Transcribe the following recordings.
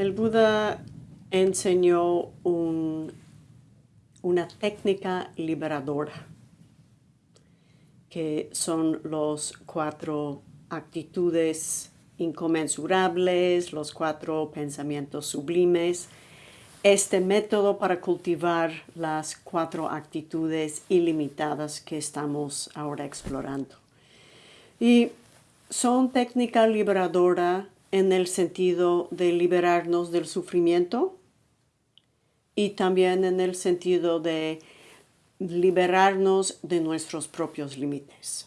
El Buda enseñó una técnica liberadora, que son los cuatro actitudes inconmensurables, los cuatro pensamientos sublimes, este método para cultivar las cuatro actitudes ilimitadas que estamos ahora explorando. Y son técnica liberadora en el sentido de liberarnos del sufrimiento y también en el sentido de liberarnos de nuestros propios límites.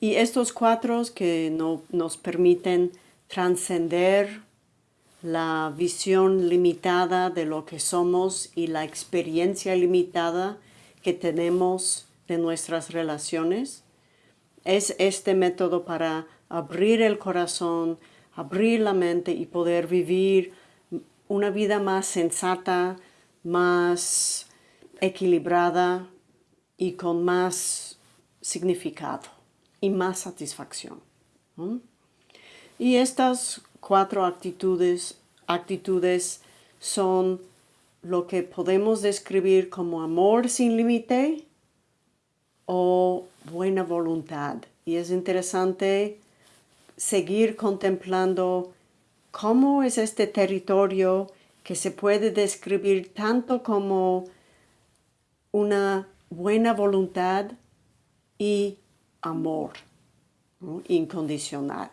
Y estos cuatro que no, nos permiten trascender la visión limitada de lo que somos y la experiencia limitada que tenemos de nuestras relaciones, es este método para abrir el corazón, abrir la mente y poder vivir una vida más sensata, más equilibrada y con más significado y más satisfacción. Y estas cuatro actitudes, actitudes son lo que podemos describir como amor sin límite o buena voluntad. Y es interesante seguir contemplando cómo es este territorio que se puede describir tanto como una buena voluntad y amor incondicional.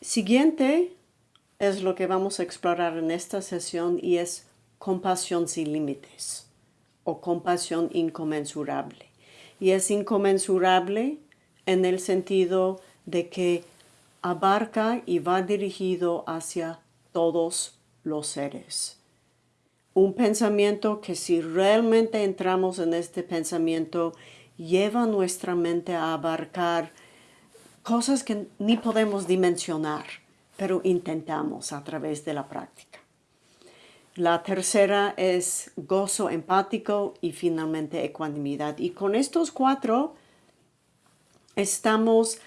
Siguiente es lo que vamos a explorar en esta sesión y es compasión sin límites o compasión inconmensurable. Y es inconmensurable en el sentido de que abarca y va dirigido hacia todos los seres. Un pensamiento que si realmente entramos en este pensamiento, lleva nuestra mente a abarcar cosas que ni podemos dimensionar, pero intentamos a través de la práctica. La tercera es gozo empático y finalmente ecuanimidad. Y con estos cuatro estamos,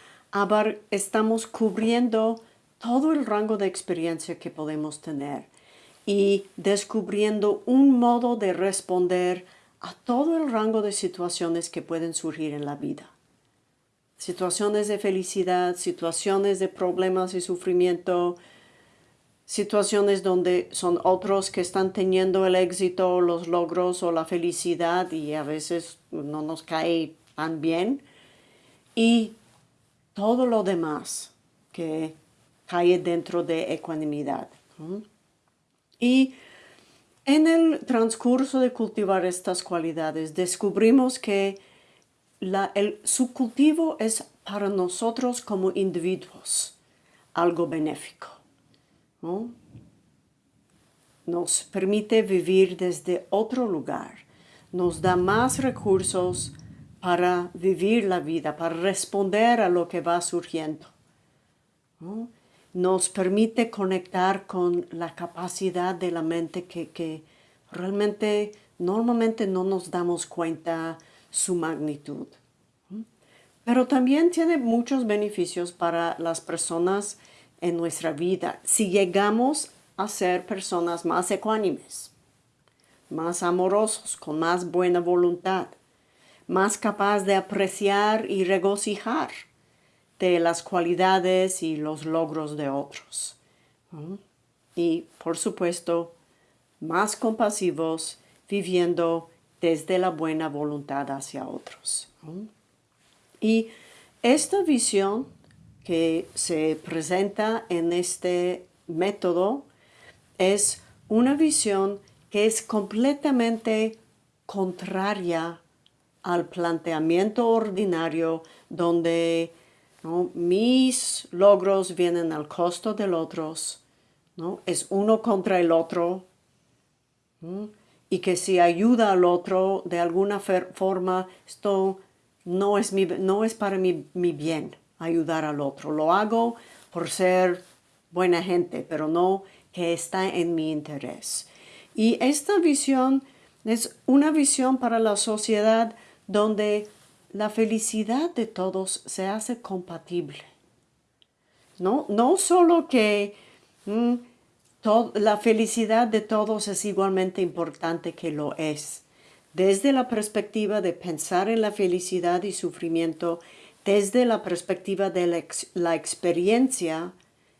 estamos cubriendo todo el rango de experiencia que podemos tener y descubriendo un modo de responder a todo el rango de situaciones que pueden surgir en la vida. Situaciones de felicidad, situaciones de problemas y sufrimiento, situaciones donde son otros que están teniendo el éxito, los logros o la felicidad y a veces no nos cae tan bien. Y todo lo demás que cae dentro de ecuanimidad. Y en el transcurso de cultivar estas cualidades descubrimos que el, su cultivo es para nosotros como individuos algo benéfico. Nos permite vivir desde otro lugar, nos da más recursos para vivir la vida, para responder a lo que va surgiendo. Nos permite conectar con la capacidad de la mente que, que realmente normalmente no nos damos cuenta su magnitud. Pero también tiene muchos beneficios para las personas en nuestra vida si llegamos a ser personas más ecuánimes, más amorosos, con más buena voluntad, más capaz de apreciar y regocijar de las cualidades y los logros de otros. Y, por supuesto, más compasivos, viviendo desde la buena voluntad hacia otros. Y esta visión que se presenta en este método es una visión que es completamente contraria al planteamiento ordinario donde mis logros vienen al costo del otro, ¿no? es uno contra el otro, y que si ayuda al otro de alguna forma, esto no es, no es para mi, mi bien ayudar al otro. Lo hago por ser buena gente, pero no que está en mi interés. Y esta visión es una visión para la sociedad donde la felicidad de todos se hace compatible. ¿no? No solo que mm, la felicidad de todos es igualmente importante que lo es. Desde la perspectiva de pensar en la felicidad y sufrimiento, desde la perspectiva de la, experiencia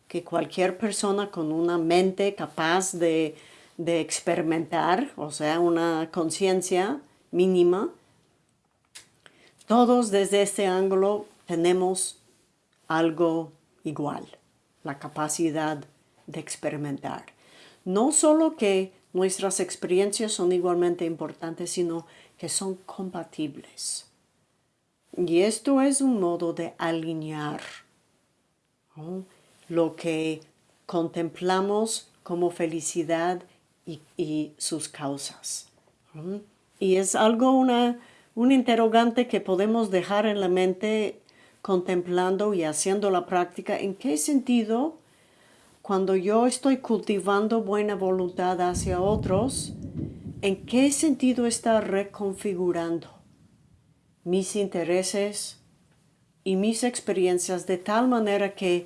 que cualquier persona con una mente capaz de, de experimentar, o sea, una conciencia mínima, todos desde este ángulo tenemos algo igual, la capacidad de experimentar. No solo que nuestras experiencias son igualmente importantes, sino que son compatibles. Y esto es un modo de alinear lo que contemplamos como felicidad y, sus causas. Y es algo, una, un interrogante que podemos dejar en la mente contemplando y haciendo la práctica, ¿en qué sentido cuando yo estoy cultivando buena voluntad hacia otros, en qué sentido está reconfigurando mis intereses y mis experiencias de tal manera que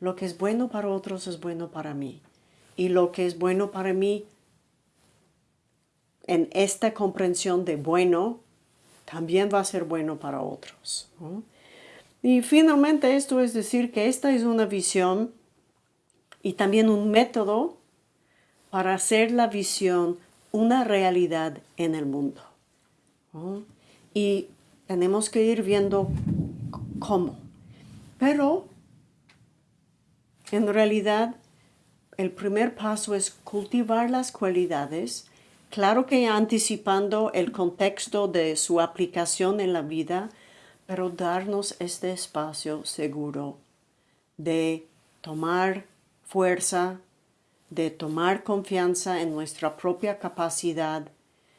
lo que es bueno para otros es bueno para mí y lo que es bueno para mí en esta comprensión de bueno también va a ser bueno para otros. Y finalmente esto es decir que esta es una visión y también un método para hacer la visión una realidad en el mundo. Y tenemos que ir viendo cómo. Pero en realidad el primer paso es cultivar las cualidades, claro que anticipando el contexto de su aplicación en la vida, pero darnos este espacio seguro de tomar fuerza, de tomar confianza en nuestra propia capacidad,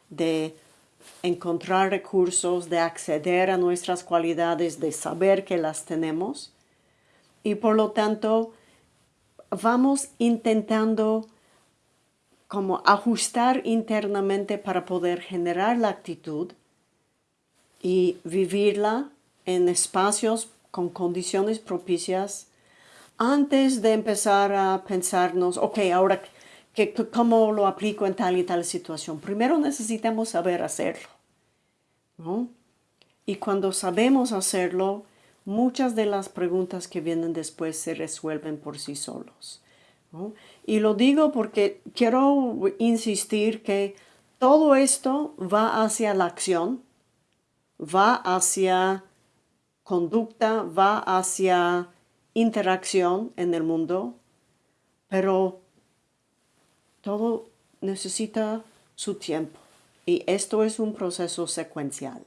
de encontrar recursos, de acceder a nuestras cualidades, de saber que las tenemos. Y por lo tanto, vamos intentando como ajustar internamente para poder generar la actitud y vivirla en espacios con condiciones propicias antes de empezar a pensarnos, ok, ahora, que, ¿cómo lo aplico en tal y tal situación? Primero necesitamos saber hacerlo. Y cuando sabemos hacerlo, muchas de las preguntas que vienen después se resuelven por sí solos. Y lo digo porque quiero insistir que todo esto va hacia la acción, va hacia conducta, va hacia interacción en el mundo, pero todo necesita su tiempo. Y esto es un proceso secuencial.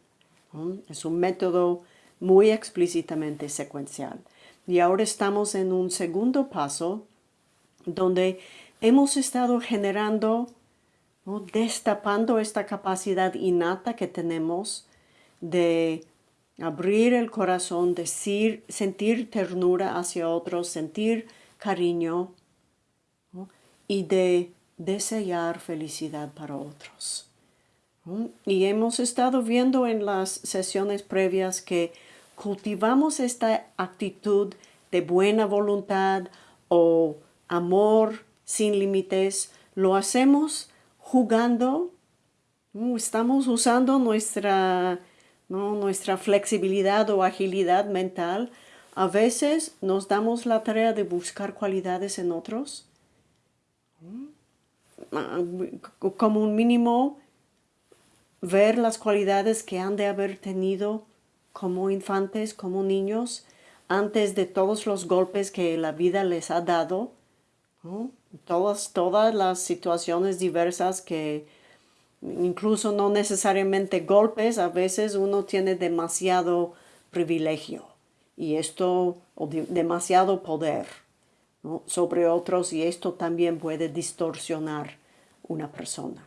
Es un método muy explícitamente secuencial. Y ahora estamos en un segundo paso donde hemos estado generando, destapando esta capacidad innata que tenemos de abrir el corazón, decir, sentir ternura hacia otros, sentir cariño y de desear felicidad para otros. Y hemos estado viendo en las sesiones previas que cultivamos esta actitud de buena voluntad o amor sin límites, lo hacemos jugando, estamos usando nuestra, nuestra flexibilidad o agilidad mental. A veces nos damos la tarea de buscar cualidades en otros, como un mínimo ver las cualidades que han de haber tenido como infantes, como niños, antes de todos los golpes que la vida les ha dado, todas, todas las situaciones diversas que incluso no necesariamente golpes, a veces uno tiene demasiado privilegio y esto, o demasiado poder sobre otros y esto también puede distorsionar una persona.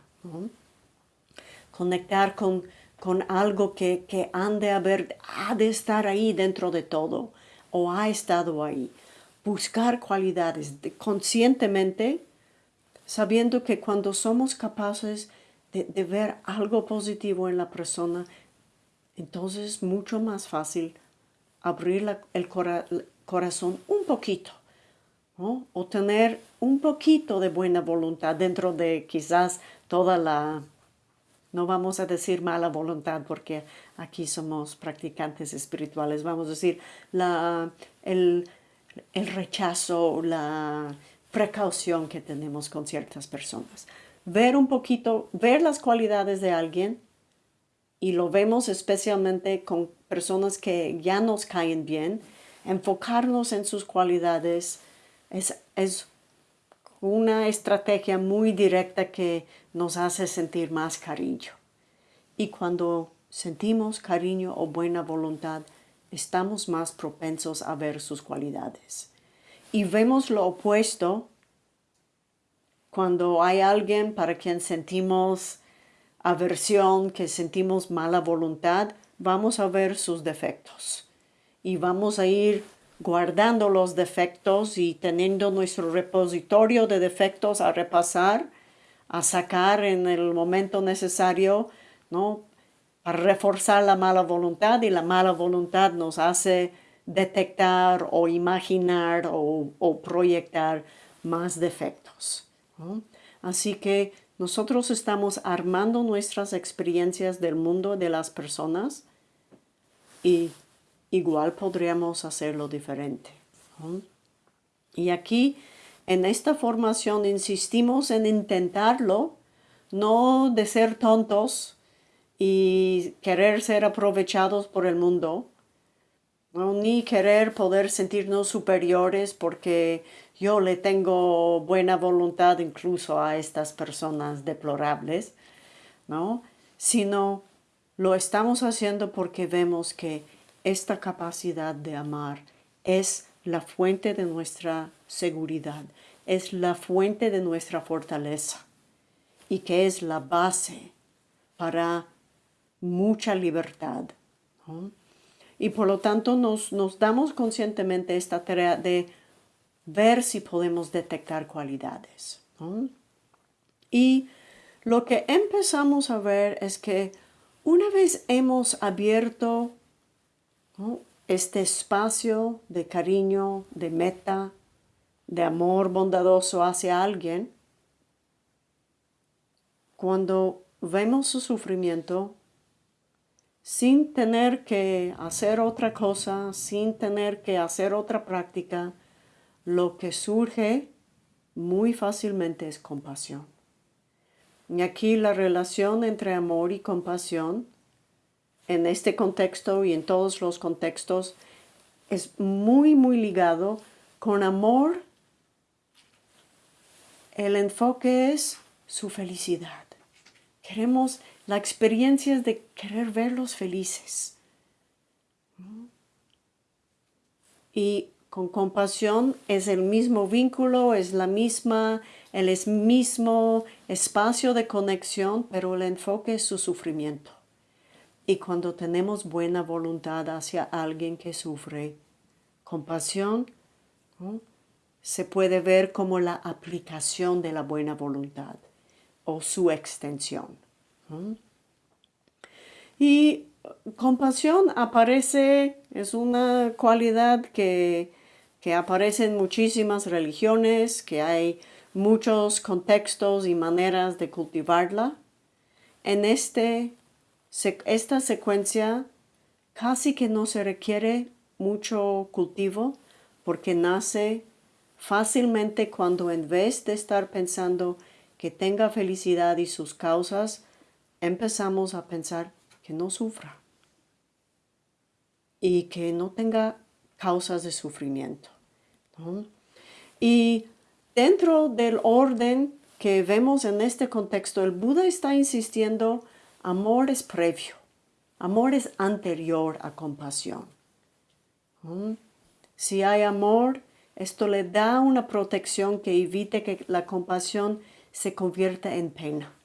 Conectar con, con algo que, que han de haber, ha de estar ahí dentro de todo o ha estado ahí. Buscar cualidades conscientemente, sabiendo que cuando somos capaces de, ver algo positivo en la persona, entonces es mucho más fácil abrir el corazón un poquito, o tener un poquito de buena voluntad dentro de quizás toda la, no vamos a decir mala voluntad porque aquí somos practicantes espirituales, vamos a decir la, el, el rechazo, la precaución que tenemos con ciertas personas. Ver un poquito, ver las cualidades de alguien y lo vemos especialmente con personas que ya nos caen bien, enfocarnos en sus cualidades es, es una estrategia muy directa que nos hace sentir más cariño. Y cuando sentimos cariño o buena voluntad, estamos más propensos a ver sus cualidades. Y vemos lo opuesto cuando hay alguien para quien sentimos aversión, que sentimos mala voluntad, vamos a ver sus defectos. Y vamos a ir guardando los defectos y teniendo nuestro repositorio de defectos a repasar, a sacar en el momento necesario, ¿no? Para reforzar la mala voluntad y la mala voluntad nos hace detectar o imaginar o, proyectar más defectos. Así que nosotros estamos armando nuestras experiencias del mundo de las personas y igual podríamos hacerlo diferente. Y aquí, en esta formación, insistimos en intentarlo, no de ser tontos y querer ser aprovechados por el mundo, ni querer poder sentirnos superiores porque yo le tengo buena voluntad incluso a estas personas deplorables, ¿no? Sino lo estamos haciendo porque vemos que esta capacidad de amar es la fuente de nuestra seguridad, es la fuente de nuestra fortaleza y que es la base para mucha libertad. Y por lo tanto nos, nos damos conscientemente esta tarea de ver si podemos detectar cualidades. Y lo que empezamos a ver es que una vez hemos abierto este espacio de cariño, de meta, de amor bondadoso hacia alguien, cuando vemos su sufrimiento, sin tener que hacer otra cosa, sin tener que hacer otra práctica, lo que surge muy fácilmente es compasión. Y aquí la relación entre amor y compasión en este contexto y en todos los contextos es muy, muy ligado con amor. El enfoque es su felicidad. Queremos la experiencia de querer verlos felices. Y con compasión es el mismo vínculo, es la misma, el mismo espacio de conexión, pero el enfoque es su sufrimiento. Y cuando tenemos buena voluntad hacia alguien que sufre, compasión, se puede ver como la aplicación de la buena voluntad o su extensión. Y compasión aparece, es una cualidad que, que aparece en muchísimas religiones, que hay muchos contextos y maneras de cultivarla. En este esta secuencia casi que no se requiere mucho cultivo porque nace fácilmente cuando en vez de estar pensando que tenga felicidad y sus causas, empezamos a pensar que no sufra y que no tenga causas de sufrimiento. Y dentro del orden que vemos en este contexto, el Buda está insistiendo Amor es previo, amor es anterior a compasión. Si hay amor, esto le da una protección que evite que la compasión se convierta en pena.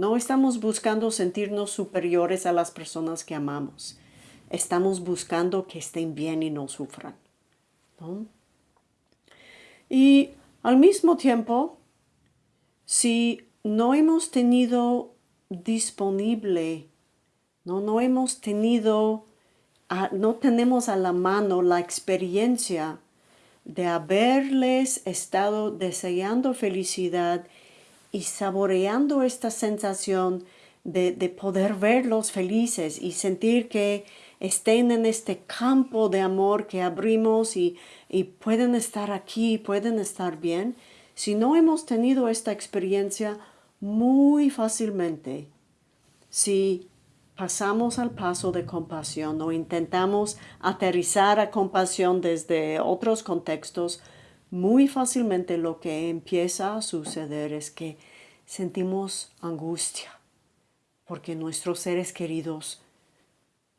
No estamos buscando sentirnos superiores a las personas que amamos. Estamos buscando que estén bien y no sufran. Y al mismo tiempo, si no hemos tenido disponible, no, no hemos tenido no tenemos a la mano la experiencia de haberles estado deseando felicidad y saboreando esta sensación de, poder verlos felices y sentir que estén en este campo de amor que abrimos y, y pueden estar aquí, pueden estar bien. Si no hemos tenido esta experiencia, muy fácilmente, si pasamos al paso de compasión o intentamos aterrizar a compasión desde otros contextos, muy fácilmente lo que empieza a suceder es que sentimos angustia porque nuestros seres queridos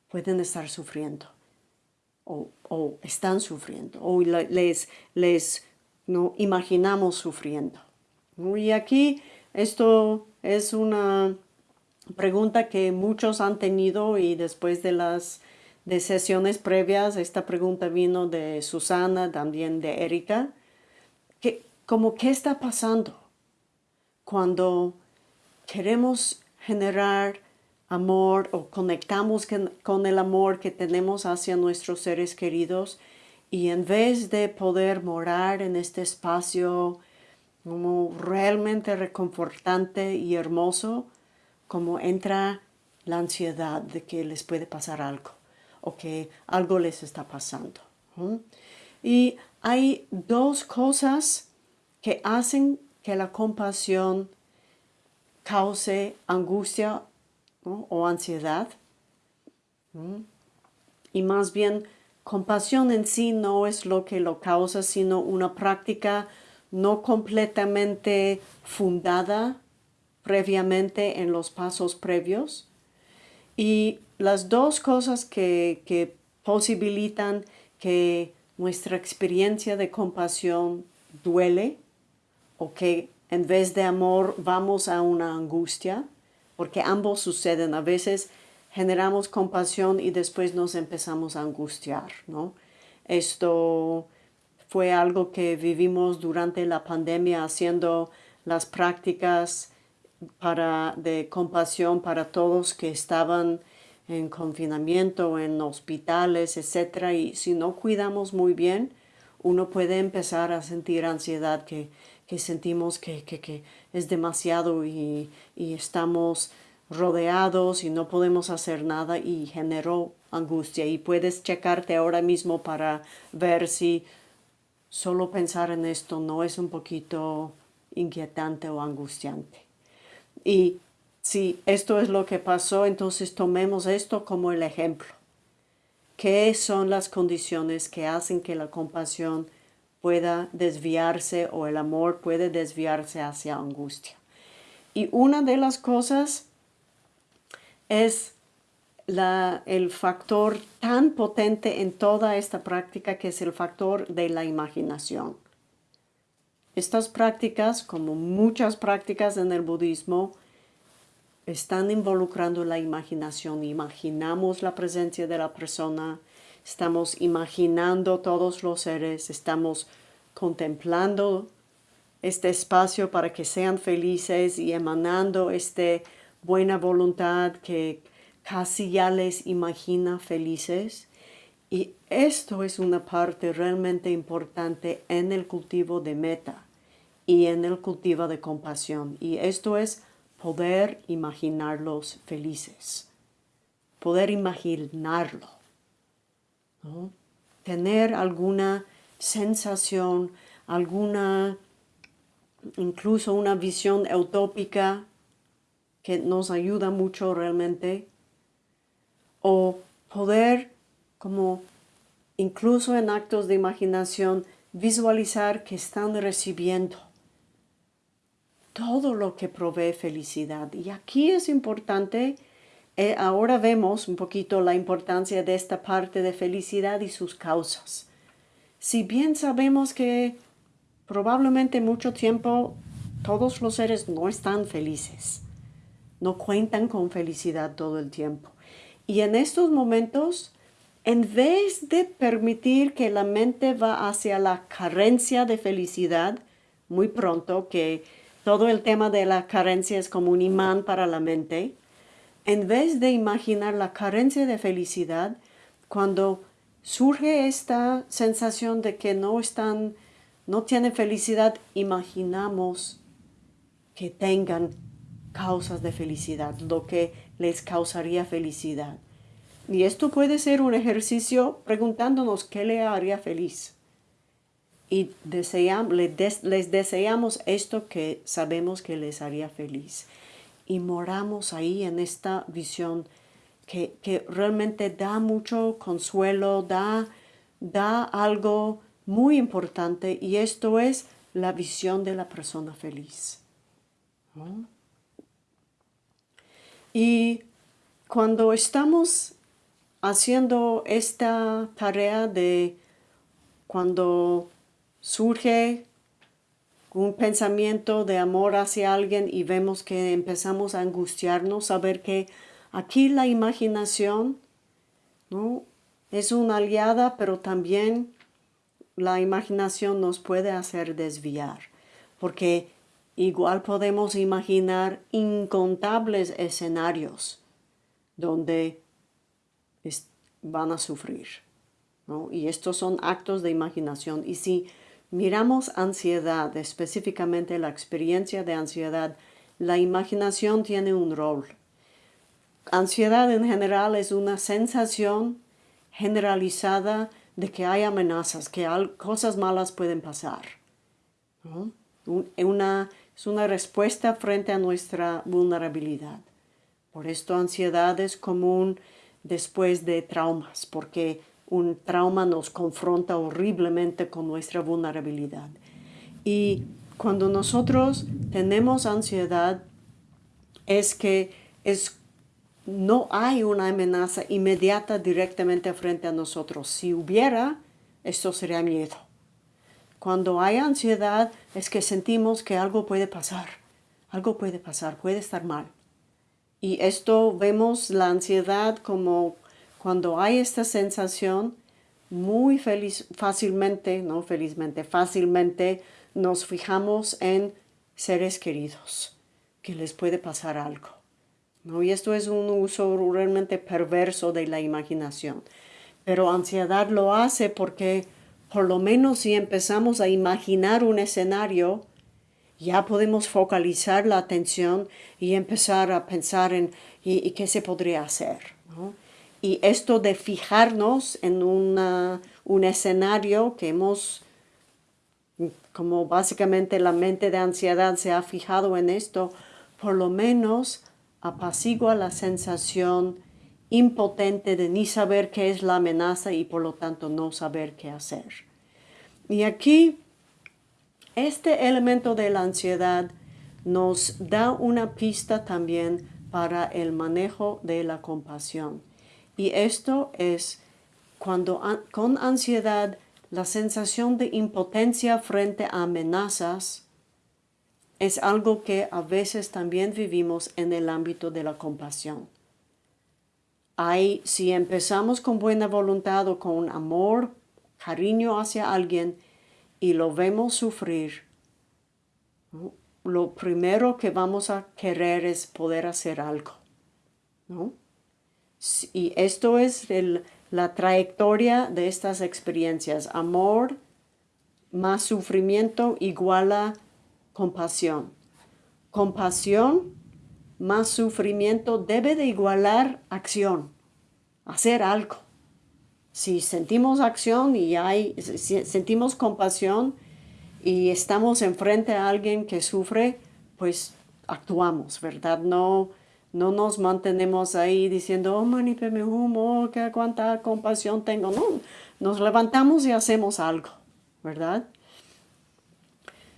pueden estar sufriendo o, están sufriendo o les, les no, imaginamos sufriendo. Y aquí esto es una pregunta que muchos han tenido y después de las de sesiones previas, esta pregunta vino de Susana, también de Erika, como qué está pasando cuando queremos generar amor o conectamos con el amor que tenemos hacia nuestros seres queridos y en vez de poder morar en este espacio como realmente reconfortante y hermoso, como entra la ansiedad de que les puede pasar algo o que algo les está pasando. Y hay dos cosas que hacen que la compasión cause angustia o ansiedad. Y más bien, compasión en sí no es lo que lo causa, sino una práctica no completamente fundada previamente en los pasos previos. Y las dos cosas que, posibilitan que nuestra experiencia de compasión duele o que en vez de amor vamos a una angustia, porque ambos suceden. A veces generamos compasión y después nos empezamos a angustiar, ¿no? Esto fue algo que vivimos durante la pandemia haciendo las prácticas para, de compasión para todos que estaban en confinamiento, en hospitales, etc. Y si no cuidamos muy bien, uno puede empezar a sentir ansiedad que, sentimos que, es demasiado y, y, estamos rodeados y no podemos hacer nada y generó angustia. Y puedes checarte ahora mismo para ver si solo pensar en esto no es un poquito inquietante o angustiante. Y si esto es lo que pasó, entonces tomemos esto como el ejemplo. ¿Qué son las condiciones que hacen que la compasión pueda desviarse o el amor puede desviarse hacia angustia? Y una de las cosas es el factor tan potente en toda esta práctica que es el factor de la imaginación. Estas prácticas, como muchas prácticas en el budismo, están involucrando la imaginación. Imaginamos la presencia de la persona, estamos imaginando todos los seres, estamos contemplando este espacio para que sean felices y emanando esta buena voluntad que casi ya les imagina felices. Y esto es una parte realmente importante en el cultivo de meta y en el cultivo de compasión. Y esto es poder imaginarlos felices, poder imaginarlo, tener alguna sensación, alguna, incluso una visión utópica que nos ayuda mucho realmente, o poder como incluso en actos de imaginación visualizar que están recibiendo todo lo que provee felicidad. Y aquí es importante, eh, ahora vemos un poquito la importancia de esta parte de felicidad y sus causas. Si bien sabemos que probablemente mucho tiempo todos los seres no están felices, no cuentan con felicidad todo el tiempo. Y en estos momentos, en vez de permitir que la mente va hacia la carencia de felicidad, muy pronto, que todo el tema de la carencia es como un imán para la mente, en vez de imaginar la carencia de felicidad, cuando surge esta sensación de que no están, no tienen felicidad, imaginamos que tengan causas de felicidad, lo que les causaría felicidad. Y esto puede ser un ejercicio preguntándonos qué le haría feliz. Y deseamos, les, deseamos esto que sabemos que les haría feliz. Y moramos ahí en esta visión que, que realmente da mucho consuelo, da, da algo muy importante y esto es la visión de la persona feliz. Y cuando estamos haciendo esta tarea de cuando surge un pensamiento de amor hacia alguien y vemos que empezamos a angustiarnos, saber que aquí la imaginación ¿no? es una aliada, pero también la imaginación nos puede hacer desviar, porque igual podemos imaginar incontables escenarios donde van a sufrir. Y estos son actos de imaginación. Y si miramos ansiedad, específicamente la experiencia de ansiedad, la imaginación tiene un rol. Ansiedad en general es una sensación generalizada de que hay amenazas, que cosas malas pueden pasar. Es una respuesta frente a nuestra vulnerabilidad. Por esto ansiedad es común después de traumas, porque un trauma nos confronta horriblemente con nuestra vulnerabilidad. Y cuando nosotros tenemos ansiedad, es que es, no hay una amenaza inmediata directamente frente a nosotros. Si hubiera, esto sería miedo. Cuando hay ansiedad es que sentimos que algo puede pasar, algo puede pasar, puede estar mal. Y esto vemos la ansiedad como cuando hay esta sensación, muy feliz, fácilmente, no felizmente, fácilmente nos fijamos en seres queridos, que les puede pasar algo. ¿no? Y esto es un uso realmente perverso de la imaginación. Pero ansiedad lo hace porque por lo menos si empezamos a imaginar un escenario, ya podemos focalizar la atención y empezar a pensar en y, qué se podría hacer. Y esto de fijarnos en un escenario que hemos, como básicamente la mente de ansiedad se ha fijado en esto, por lo menos apacigua la sensación impotente de ni saber qué es la amenaza y por lo tanto no saber qué hacer. Y aquí este elemento de la ansiedad nos da una pista también para el manejo de la compasión. Y esto es cuando con ansiedad la sensación de impotencia frente a amenazas es algo que a veces también vivimos en el ámbito de la compasión. Hay, si empezamos con buena voluntad o con amor, cariño hacia alguien, y lo vemos sufrir, lo primero que vamos a querer es poder hacer algo. Y esto es la trayectoria de estas experiencias. Amor más sufrimiento iguala compasión. Compasión más sufrimiento debe de igualar acción, hacer algo si sentimos acción y hay, sentimos compasión y estamos enfrente a alguien que sufre, pues actuamos, ¿verdad? No, no nos mantenemos ahí diciendo, oh, me humo, que cuánta compasión tengo. No, nos levantamos y hacemos algo, ¿verdad?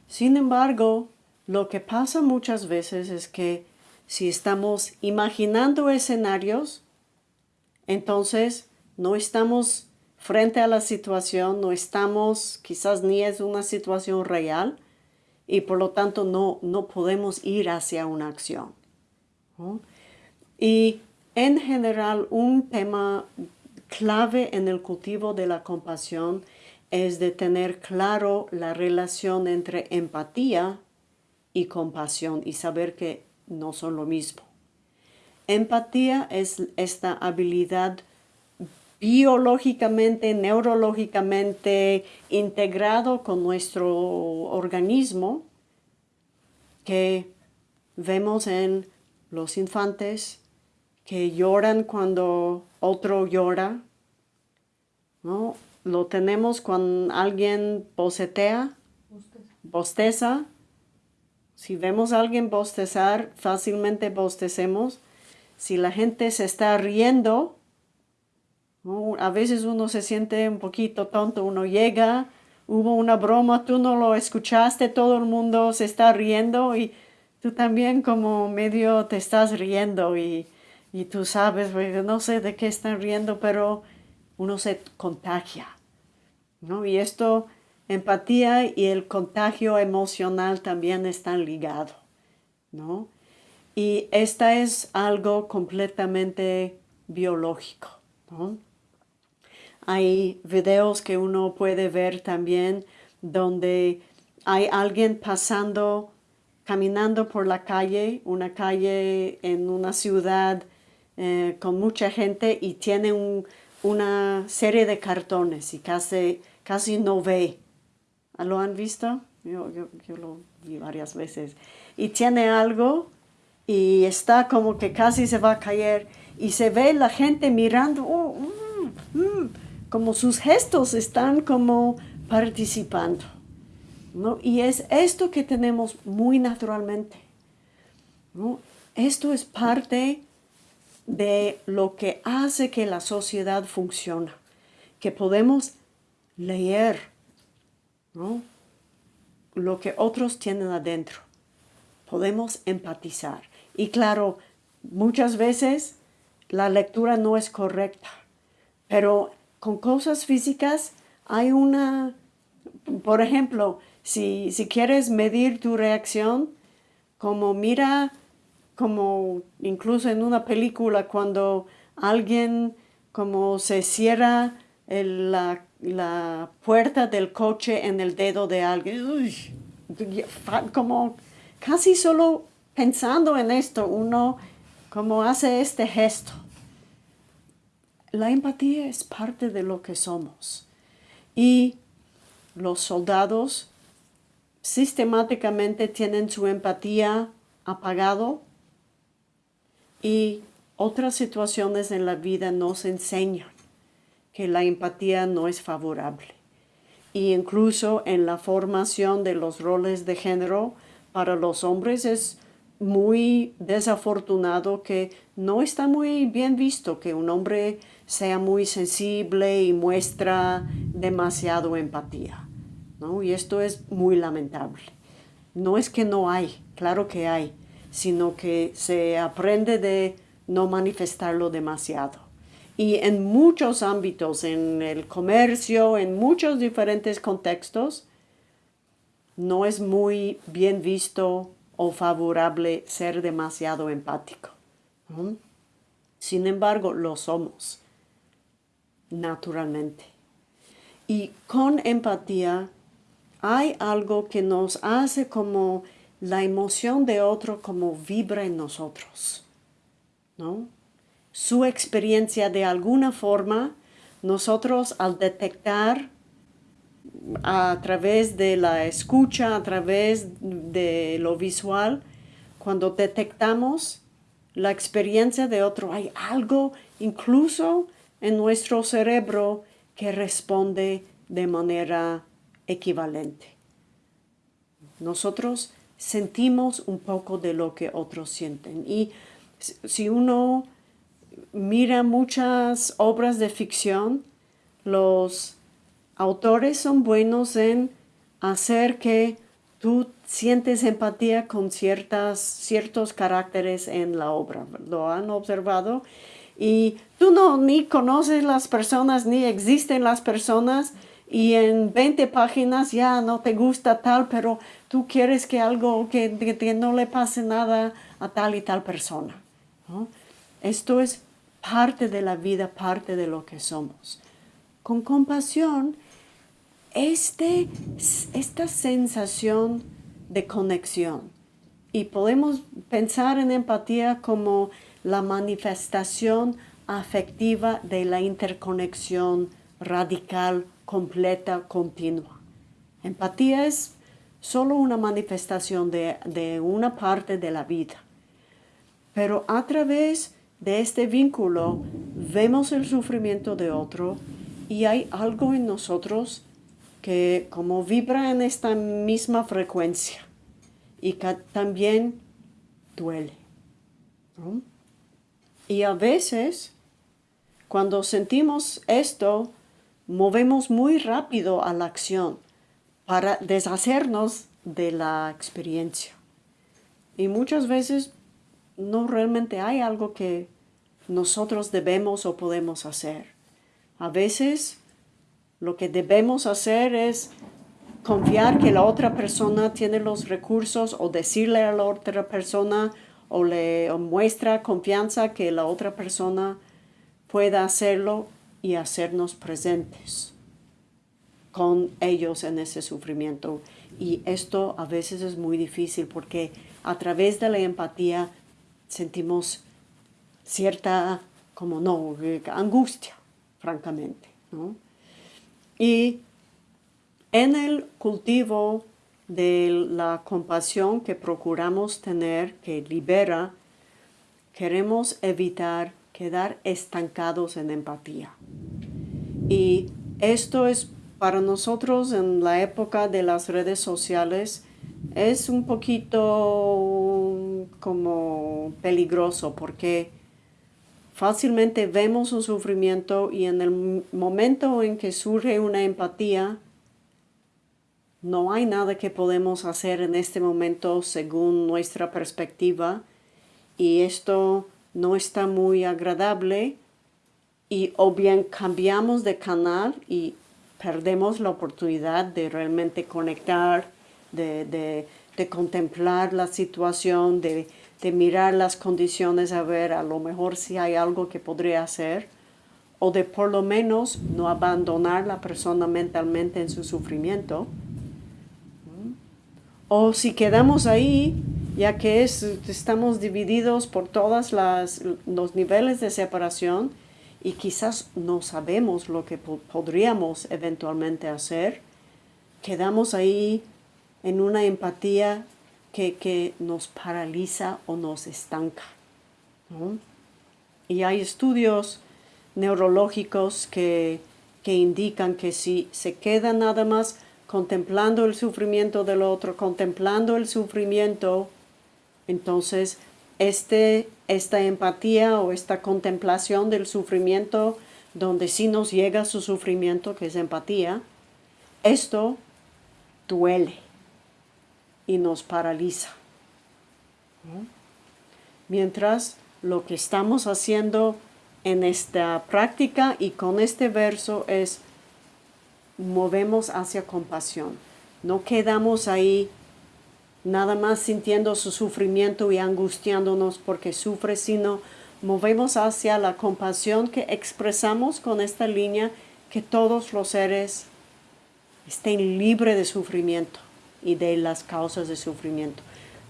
Sin embargo, lo que pasa muchas veces es que si estamos imaginando escenarios, entonces no estamos frente a la situación, no estamos, quizás ni es una situación real y por lo tanto no, no podemos ir hacia una acción. Y en general un tema clave en el cultivo de la compasión es de tener claro la relación entre empatía y compasión y saber que no son lo mismo. Empatía es esta habilidad biológicamente, neurológicamente integrado con nuestro organismo que vemos en los infantes que lloran cuando otro llora, ¿no? Lo tenemos cuando alguien bocetea, bosteza. Si vemos a alguien bostezar, fácilmente bostecemos. Si la gente se está riendo, a veces uno se siente un poquito tonto, uno llega, hubo una broma, tú no lo escuchaste, todo el mundo se está riendo y tú también como medio te estás riendo y, y tú sabes, no sé de qué están riendo, pero uno se contagia. ¿no? Y esto, empatía y el contagio emocional también están ligados. ¿no? Y esta es algo completamente biológico. ¿no? Hay videos que uno puede ver también donde hay alguien pasando, caminando por la calle, una calle en una ciudad eh, con mucha gente y tiene una serie de cartones y casi, casi no ve. ¿Lo han visto? Yo, lo vi varias veces. Y tiene algo y está como que casi se va a caer y se ve la gente mirando, oh, mm, mm, como sus gestos están como participando. ¿No? Y es esto que tenemos muy naturalmente. ¿no? Esto es parte de lo que hace que la sociedad funcione, que podemos leer ¿no? lo que otros tienen adentro, podemos empatizar. Y claro, muchas veces la lectura no es correcta, pero con cosas físicas hay una, por ejemplo, si, si quieres medir tu reacción, como mira, como incluso en una película cuando alguien como se cierra la, la, puerta del coche en el dedo de alguien, como casi solo pensando en esto, uno como hace este gesto. La empatía es parte de lo que somos. Y los soldados sistemáticamente tienen su empatía apagado y otras situaciones en la vida nos enseñan que la empatía no es favorable. Y incluso en la formación de los roles de género para los hombres es muy desafortunado que no está muy bien visto que un hombre sea muy sensible y muestra demasiado empatía. Y esto es muy lamentable. No es que no hay, claro que hay, sino que se aprende de no manifestarlo demasiado. Y en muchos ámbitos, en el comercio, en muchos diferentes contextos, no es muy bien visto o favorable ser demasiado empático. Sin embargo, lo somos naturalmente. Y con empatía hay algo que nos hace como la emoción de otro como vibra en nosotros. ¿no? Su experiencia de alguna forma, nosotros al detectar a través de la escucha, a través de lo visual, cuando detectamos la experiencia de otro, hay algo incluso en nuestro cerebro que responde de manera equivalente. Nosotros sentimos un poco de lo que otros sienten y si uno mira muchas obras de ficción, los autores son buenos en hacer que tú sientes empatía con ciertas, ciertos caracteres en la obra. ¿Lo han observado? y tú no ni conoces las personas ni existen las personas y en 20 páginas ya no te gusta tal, pero tú quieres que algo, que, no le pase nada a tal y tal persona. Esto es parte de la vida, parte de lo que somos. Con compasión, este, esta sensación de conexión, y podemos pensar en empatía como la manifestación afectiva de la interconexión radical, completa, continua. Empatía es solo una manifestación de, de una parte de la vida. Pero a través de este vínculo vemos el sufrimiento de otro y hay algo en nosotros que como vibra en esta misma frecuencia y que también duele. Y a veces, cuando sentimos esto, movemos muy rápido a la acción para deshacernos de la experiencia. Y muchas veces no realmente hay algo que nosotros debemos o podemos hacer. A veces lo que debemos hacer es confiar que la otra persona tiene los recursos o decirle a la otra persona o le muestra confianza que la otra persona pueda hacerlo y hacernos presentes con ellos en ese sufrimiento. Y esto a veces es muy difícil porque a través de la empatía sentimos cierta, como no, angustia, francamente. Y en el cultivo de la compasión que procuramos tener, que libera, queremos evitar quedar estancados en empatía. Y esto es para nosotros en la época de las redes sociales, es un poquito como peligroso porque fácilmente vemos un sufrimiento y en el momento en que surge una empatía, no hay nada que podemos hacer en este momento según nuestra perspectiva y esto no está muy agradable y o bien cambiamos de canal y perdemos la oportunidad de realmente conectar, de, contemplar la situación, de, de mirar las condiciones a ver a lo mejor si hay algo que podría hacer o de por lo menos no abandonar la persona mentalmente en su sufrimiento. O si quedamos ahí, ya que estamos divididos por todos los niveles de separación y quizás no sabemos lo que podríamos eventualmente hacer, quedamos ahí en una empatía que, nos paraliza o nos estanca. Y hay estudios neurológicos que, que indican que si se queda nada más contemplando el sufrimiento del otro, contemplando el sufrimiento, entonces este, esta empatía o esta contemplación del sufrimiento, donde sí nos llega su sufrimiento, que es empatía, esto duele y nos paraliza. Mientras lo que estamos haciendo en esta práctica y con este verso es movemos hacia compasión. No quedamos ahí nada más sintiendo su sufrimiento y angustiándonos porque sufre, sino movemos hacia la compasión que expresamos con esta línea que todos los seres estén libres de sufrimiento y de las causas de sufrimiento.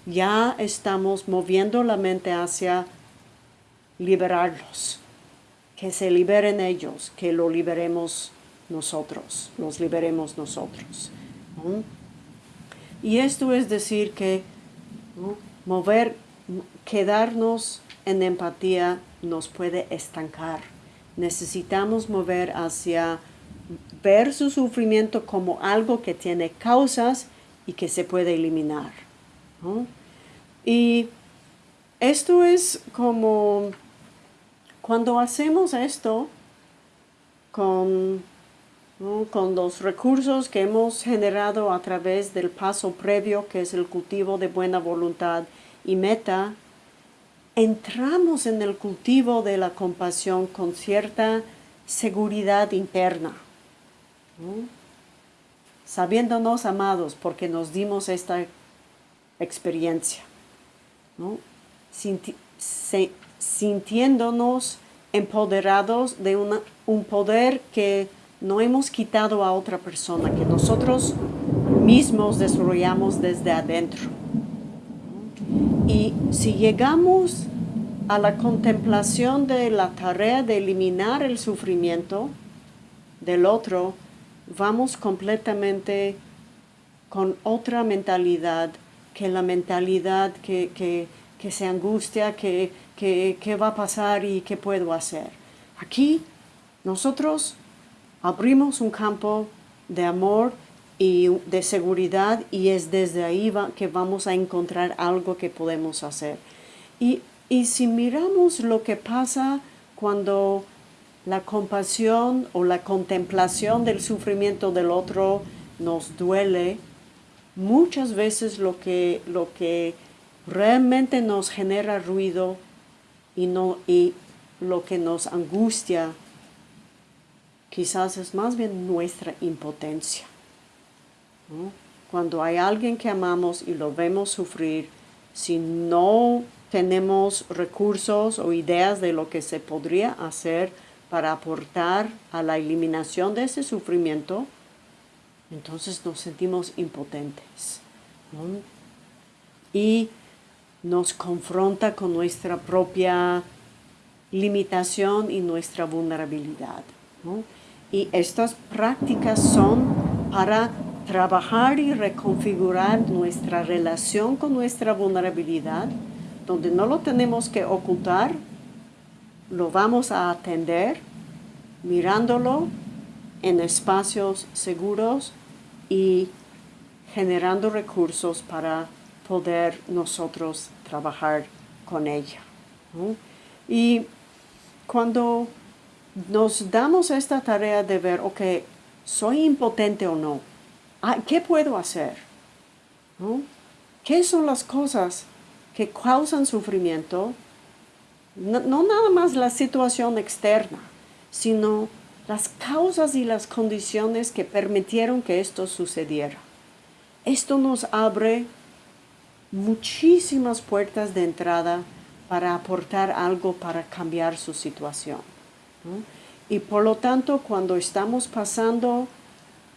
Ya estamos moviendo la mente hacia liberarlos, que se liberen ellos, que lo liberemos nosotros, nos liberemos nosotros. Y esto es decir que mover, quedarnos en empatía nos puede estancar. Necesitamos mover hacia ver su sufrimiento como algo que tiene causas y que se puede eliminar. Y esto es como cuando hacemos esto con con los recursos que hemos generado a través del paso previo, que es el cultivo de buena voluntad y meta, entramos en el cultivo de la compasión con cierta seguridad interna, sabiéndonos amados porque nos dimos esta experiencia, sintiéndonos empoderados de un poder que no hemos quitado a otra persona, que nosotros mismos desarrollamos desde adentro. Y si llegamos a la contemplación de la tarea de eliminar el sufrimiento del otro, vamos completamente con otra mentalidad que la mentalidad que, se angustia, que, que va a pasar y qué puedo hacer. Aquí nosotros abrimos un campo de amor y de seguridad y es desde ahí que vamos a encontrar algo que podemos hacer. Y, y si miramos lo que pasa cuando la compasión o la contemplación del sufrimiento del otro nos duele, muchas veces lo que, lo que realmente nos genera ruido y, no, y lo que nos angustia quizás es más bien nuestra impotencia. Cuando hay alguien que amamos y lo vemos sufrir, si no tenemos recursos o ideas de lo que se podría hacer para aportar a la eliminación de ese sufrimiento, entonces nos sentimos impotentes. Y nos confronta con nuestra propia limitación y nuestra vulnerabilidad. Y estas prácticas son para trabajar y reconfigurar nuestra relación con nuestra vulnerabilidad, donde no lo tenemos que ocultar, lo vamos a atender mirándolo en espacios seguros y generando recursos para poder nosotros trabajar con ella. Y cuando nos damos esta tarea de ver, ok, ¿soy impotente o no? Ah, ¿Qué puedo hacer? ¿Qué son las cosas que causan sufrimiento? No, no, nada más la situación externa, sino las causas y las condiciones que permitieron que esto sucediera. Esto nos abre muchísimas puertas de entrada para aportar algo para cambiar su situación. Y por lo tanto, cuando estamos pasando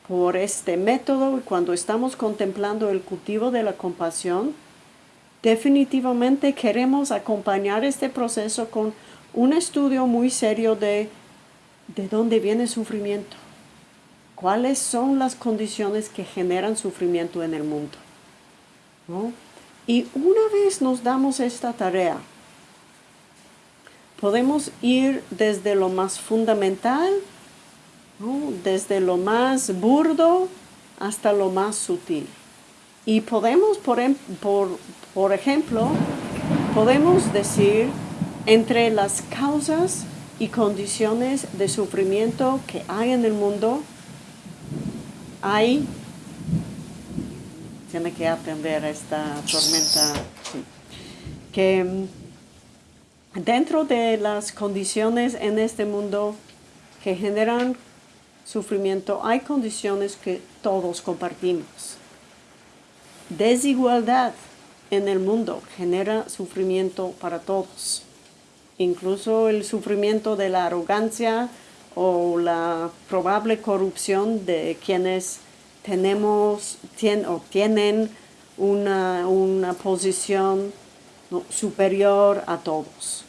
por este método y cuando estamos contemplando el cultivo de la compasión, definitivamente queremos acompañar este proceso con un estudio muy serio de de dónde viene el sufrimiento, cuáles son las condiciones que generan sufrimiento en el mundo. Y una vez nos damos esta tarea, podemos ir desde lo más fundamental, desde lo más burdo hasta lo más sutil. Y podemos, por, em, por, por ejemplo, podemos decir entre las causas y condiciones de sufrimiento que hay en el mundo, hay, tiene que aprender esta tormenta, que Dentro de las condiciones en este mundo que generan sufrimiento, hay condiciones que todos compartimos. Desigualdad en el mundo genera sufrimiento para todos. Incluso el sufrimiento de la arrogancia o la probable corrupción de quienes tenemos o tienen una, una posición superior a todos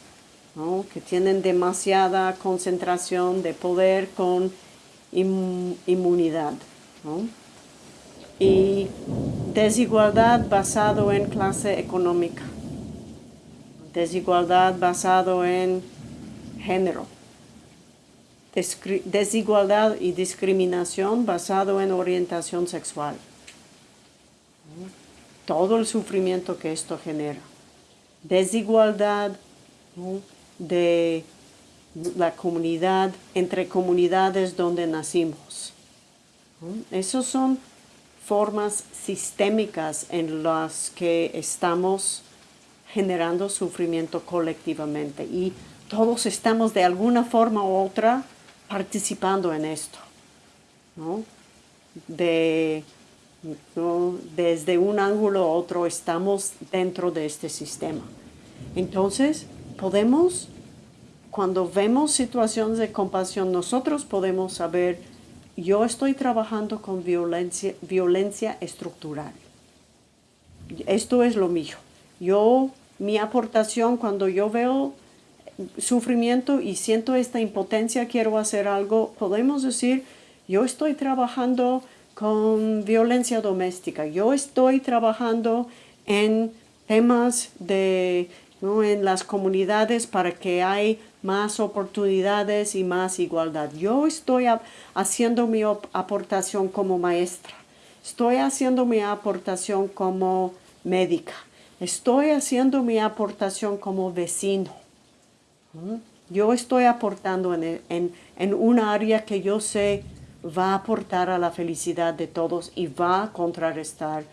que tienen demasiada concentración de poder con inmunidad. Y desigualdad basado en clase económica, desigualdad basado en género, desigualdad y discriminación basado en orientación sexual. Todo el sufrimiento que esto genera. Desigualdad de la comunidad, entre comunidades donde nacimos. Esas son formas sistémicas en las que estamos generando sufrimiento colectivamente y todos estamos de alguna forma u otra participando en esto. Desde un ángulo u otro estamos dentro de este sistema. Entonces, podemos, cuando vemos situaciones de compasión, nosotros podemos saber, yo estoy trabajando con violencia, violencia estructural. Esto es lo mío. Yo mi aportación cuando yo veo sufrimiento y siento esta impotencia, quiero hacer algo, podemos decir, yo estoy trabajando con violencia doméstica, yo estoy trabajando en temas de, en las comunidades para que hay más oportunidades y más igualdad. Yo estoy haciendo mi aportación como maestra, estoy haciendo mi aportación como médica, estoy haciendo mi aportación como vecino. Yo estoy aportando en, en, en un área que yo sé va a aportar a la felicidad de todos y va a contrarrestar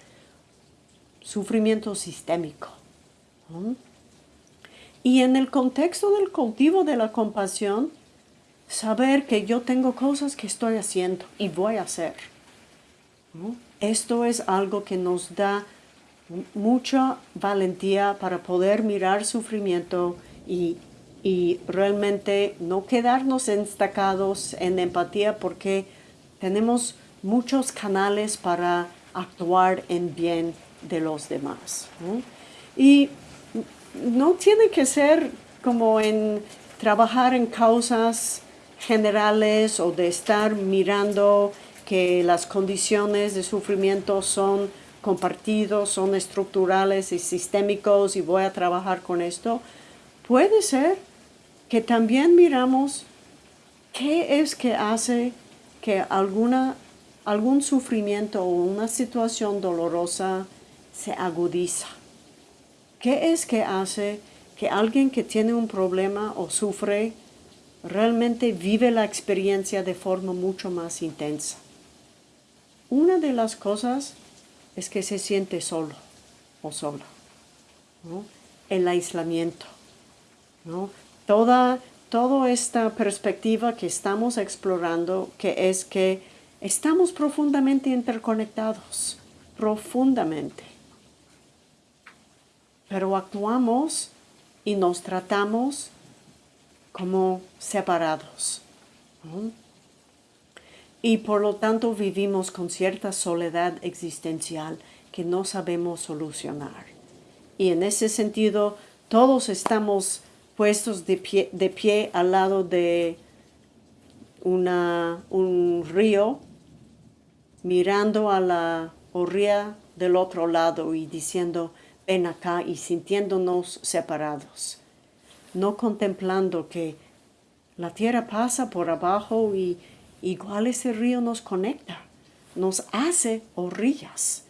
sufrimiento sistémico. Y en el contexto del cultivo de la compasión, saber que yo tengo cosas que estoy haciendo y voy a hacer. Esto es algo que nos da mucha valentía para poder mirar sufrimiento y, y realmente no quedarnos estacados en empatía porque tenemos muchos canales para actuar en bien de los demás. Y no tiene que ser como en trabajar en causas generales o de estar mirando que las condiciones de sufrimiento son compartidos, son estructurales y sistémicos y voy a trabajar con esto. Puede ser que también miramos qué es que hace que alguna, algún sufrimiento o una situación dolorosa se agudiza. ¿Qué es que hace que alguien que tiene un problema o sufre realmente vive la experiencia de forma mucho más intensa? Una de las cosas es que se siente solo o sola. El aislamiento. Toda, toda esta perspectiva que estamos explorando, que es que estamos profundamente interconectados, profundamente pero actuamos y nos tratamos como separados. Y por lo tanto vivimos con cierta soledad existencial que no sabemos solucionar. Y en ese sentido, todos estamos puestos de pie, de pie al lado de una, un río, mirando a la orilla del otro lado y diciendo, ven acá y sintiéndonos separados, no contemplando que la tierra pasa por abajo y igual ese río nos conecta, nos hace orillas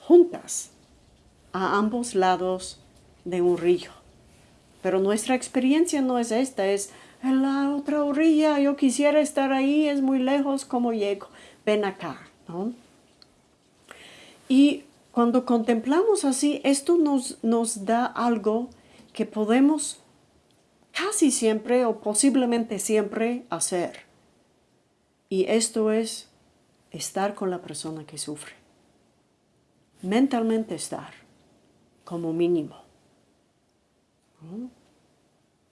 juntas a ambos lados de un río. Pero nuestra experiencia no es esta, es en la otra orilla, yo quisiera estar ahí, es muy lejos, ¿cómo llego? Ven acá, ¿no? Y cuando contemplamos así, esto nos, nos da algo que podemos casi siempre o posiblemente siempre hacer. Y esto es estar con la persona que sufre. Mentalmente estar, como mínimo.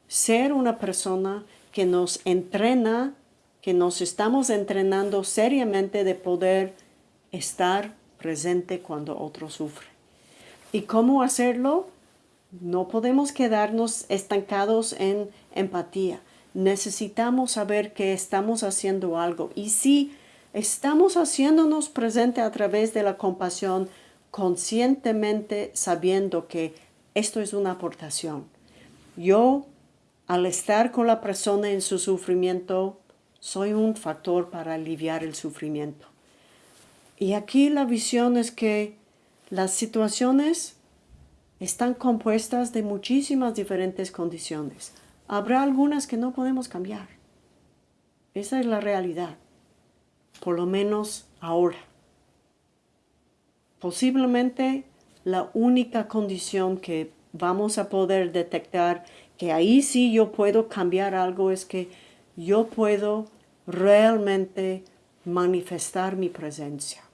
Ser una persona que nos entrena, que nos estamos entrenando seriamente de poder estar presente cuando otro sufre. ¿Y cómo hacerlo? No podemos quedarnos estancados en empatía. Necesitamos saber que estamos haciendo algo. Y si estamos haciéndonos presente a través de la compasión, conscientemente sabiendo que esto es una aportación. Yo, al estar con la persona en su sufrimiento, soy un factor para aliviar el sufrimiento. Y aquí la visión es que las situaciones están compuestas de muchísimas diferentes condiciones. Habrá algunas que no podemos cambiar. Esa es la realidad, por lo menos ahora. Posiblemente la única condición que vamos a poder detectar que ahí sí yo puedo cambiar algo es que yo puedo realmente manifestar mi presencia.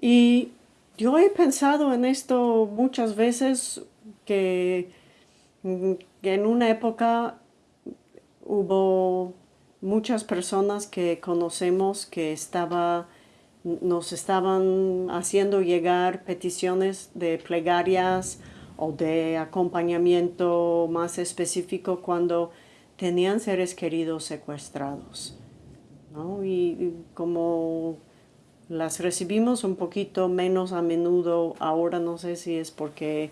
Y yo he pensado en esto muchas veces que, en una época hubo muchas personas que conocemos que estaba nos estaban haciendo llegar peticiones de plegarias o de acompañamiento más específico cuando tenían seres queridos secuestrados. Y, como las recibimos un poquito menos a menudo, ahora no sé si es porque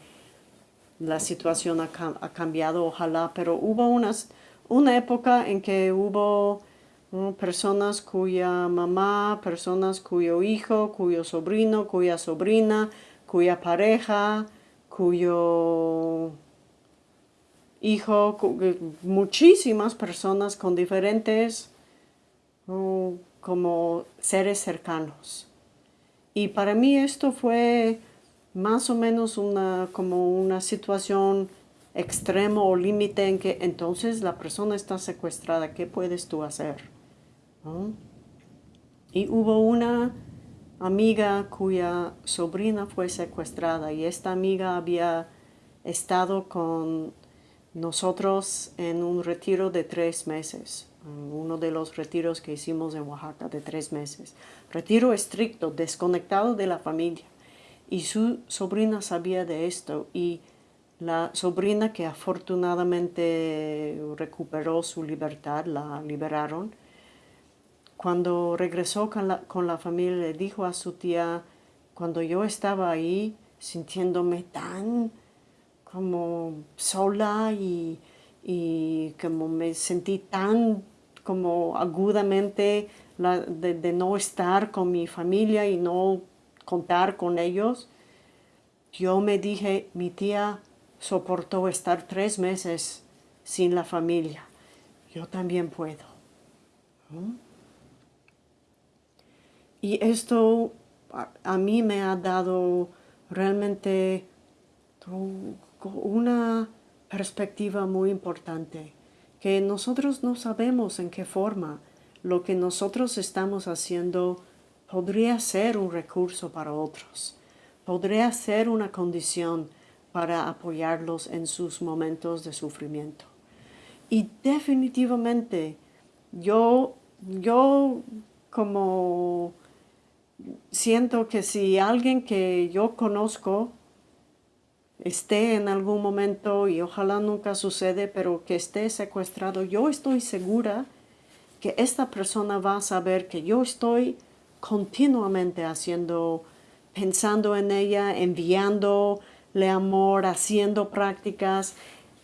la situación ha, cambiado, ojalá, pero hubo unas, una época en que hubo personas cuya mamá, personas cuyo hijo, cuyo sobrino, cuya sobrina, cuya pareja, cuyo hijo, muchísimas personas con diferentes como seres cercanos. Y para mí esto fue más o menos una, como una situación extrema o límite en que entonces la persona está secuestrada, ¿qué puedes tú hacer? Y hubo una amiga cuya sobrina fue secuestrada y esta amiga había estado con nosotros en un retiro de tres meses, uno de los retiros que hicimos en Oaxaca de tres meses. Retiro estricto, desconectado de la familia. Y su sobrina sabía de esto y la sobrina que afortunadamente recuperó su libertad, la liberaron, cuando regresó con la, con la familia le dijo a su tía, cuando yo estaba ahí sintiéndome tan como sola y, como me sentí tan como agudamente de, no estar con mi familia y no contar con ellos, yo me dije, mi tía soportó estar tres meses sin la familia. Yo también puedo. Y esto a, mí me ha dado realmente una perspectiva muy importante, que nosotros no sabemos en qué forma lo que nosotros estamos haciendo podría ser un recurso para otros, podría ser una condición para apoyarlos en sus momentos de sufrimiento. Y definitivamente yo, yo como siento que si alguien que yo conozco esté en algún momento, y ojalá nunca sucede, pero que esté secuestrado, yo estoy segura que esta persona va a saber que yo estoy continuamente haciendo, pensando en ella, enviándole amor, haciendo prácticas,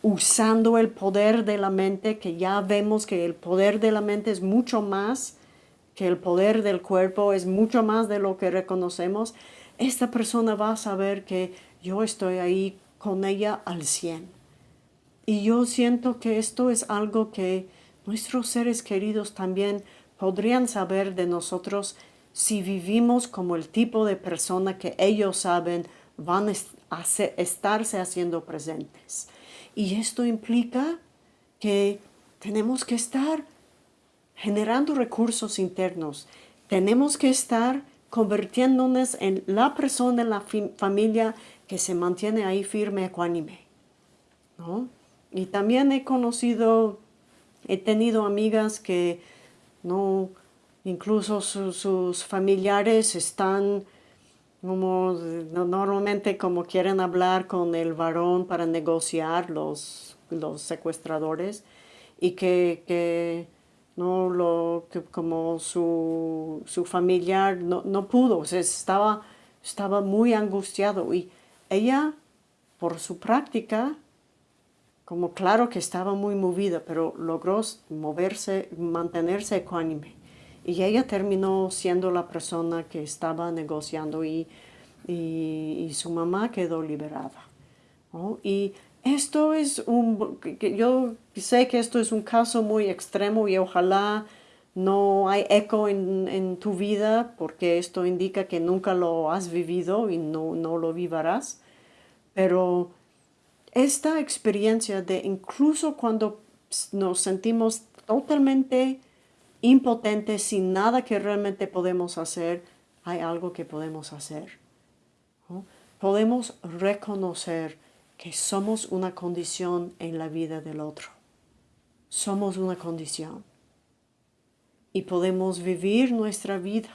usando el poder de la mente, que ya vemos que el poder de la mente es mucho más que el poder del cuerpo, es mucho más de lo que reconocemos. Esta persona va a saber que yo estoy ahí con ella al 100. Y yo siento que esto es algo que nuestros seres queridos también podrían saber de nosotros si vivimos como el tipo de persona que ellos saben van a estarse haciendo presentes. Y esto implica que tenemos que estar generando recursos internos. Tenemos que estar convirtiéndonos en la persona en la familia que se mantiene ahí firme, ecuánime. ¿no? Y también he conocido, he tenido amigas que no, incluso sus familiares están como normalmente como quieren hablar con el varón para negociar los, los secuestradores y que, que no lo que como su, su familiar no, no pudo, estaba, estaba muy angustiado y ella, por su práctica, como claro que estaba muy movida, pero logró moverse, mantenerse ecuánime. Y ella terminó siendo la persona que estaba negociando y, y, su mamá quedó liberada. Y esto es un, yo sé que esto es un caso muy extremo y ojalá no hay eco en, tu vida porque esto indica que nunca lo has vivido y no, no lo vivirás. Pero esta experiencia de incluso cuando nos sentimos totalmente impotentes, sin nada que realmente podemos hacer, hay algo que podemos hacer. Podemos reconocer que somos una condición en la vida del otro. Somos una condición y podemos vivir nuestra vida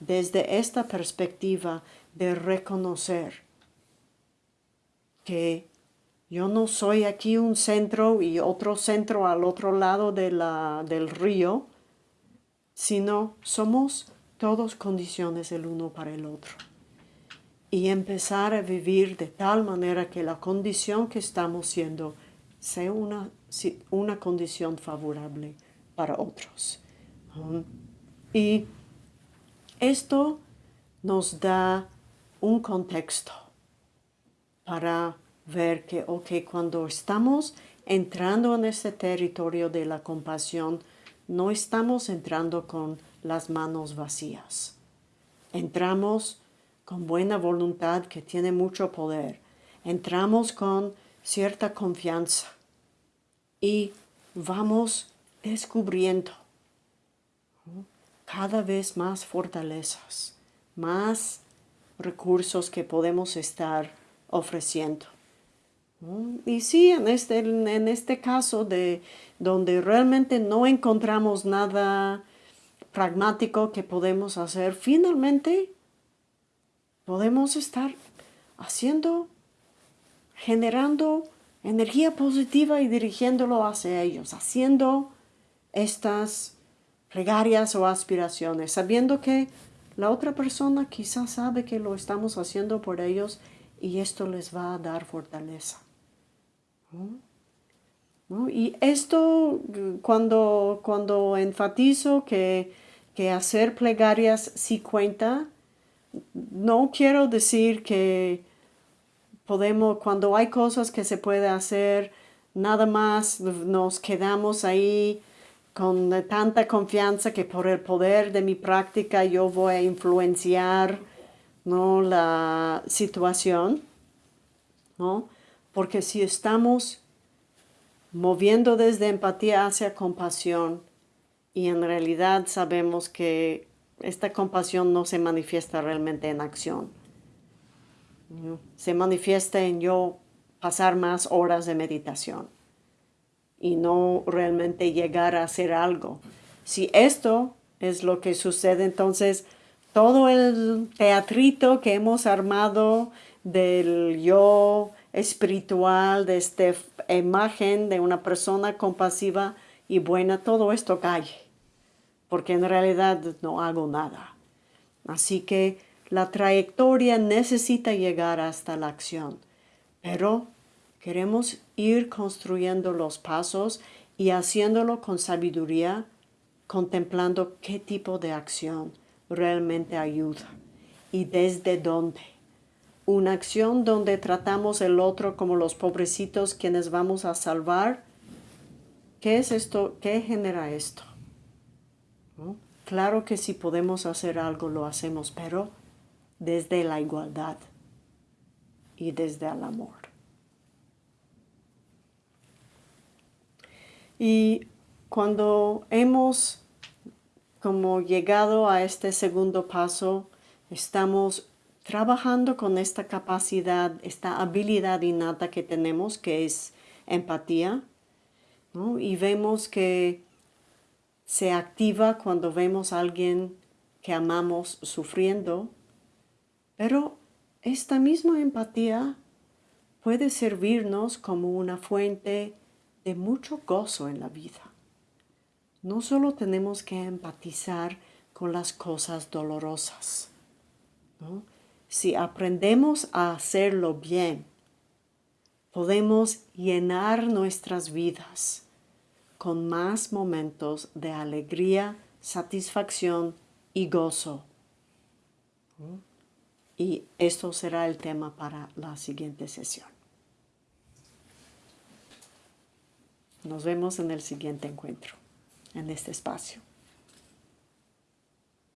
desde esta perspectiva de reconocer que yo no soy aquí un centro y otro centro al otro lado del río, sino somos todos condiciones el uno para el otro. Y empezar a vivir de tal manera que la condición que estamos siendo sea una, una condición favorable para otros. Y esto nos da un contexto para ver que, ok, cuando estamos entrando en ese territorio de la compasión, no estamos entrando con las manos vacías. Entramos con buena voluntad que tiene mucho poder. Entramos con cierta confianza y vamos descubriendo cada vez más fortalezas, más recursos que podemos estar ofreciendo. Y sí, en este, en este caso de donde realmente no encontramos nada pragmático que podemos hacer, finalmente podemos estar haciendo, generando energía positiva y dirigiéndolo hacia ellos, haciendo estas plegarias o aspiraciones, sabiendo que la otra persona quizás sabe que lo estamos haciendo por ellos y esto les va a dar fortaleza. Y esto, cuando, cuando enfatizo que, que hacer plegarias sí cuenta, no quiero decir que podemos, cuando hay cosas que se puede hacer, nada más nos quedamos ahí con tanta confianza que por el poder de mi práctica yo voy a influenciar ¿no? la situación, ¿no? Porque si estamos moviendo desde empatía hacia compasión y en realidad sabemos que esta compasión no se manifiesta realmente en acción. Se manifiesta en yo pasar más horas de meditación y no realmente llegar a hacer algo. Si esto es lo que sucede, entonces todo el teatrito que hemos armado del yo espiritual, de esta imagen de una persona compasiva y buena, todo esto cae, porque en realidad no hago nada. Así que la trayectoria necesita llegar hasta la acción, pero queremos ir construyendo los pasos y haciéndolo con sabiduría, contemplando qué tipo de acción realmente ayuda y desde dónde. Una acción donde tratamos el otro como los pobrecitos quienes vamos a salvar. ¿Qué es esto? ¿Qué genera esto? Claro que si podemos hacer algo lo hacemos, pero desde la igualdad y desde el amor. Y cuando hemos como llegado a este segundo paso, estamos trabajando con esta capacidad, esta habilidad innata que tenemos, que es empatía, y vemos que se activa cuando vemos a alguien que amamos sufriendo, pero esta misma empatía puede servirnos como una fuente de mucho gozo en la vida no solo tenemos que empatizar con las cosas dolorosas. Si aprendemos a hacerlo bien, podemos llenar nuestras vidas con más momentos de alegría, satisfacción y gozo. Y esto será el tema para la siguiente sesión. Nos vemos en el siguiente encuentro en este espacio.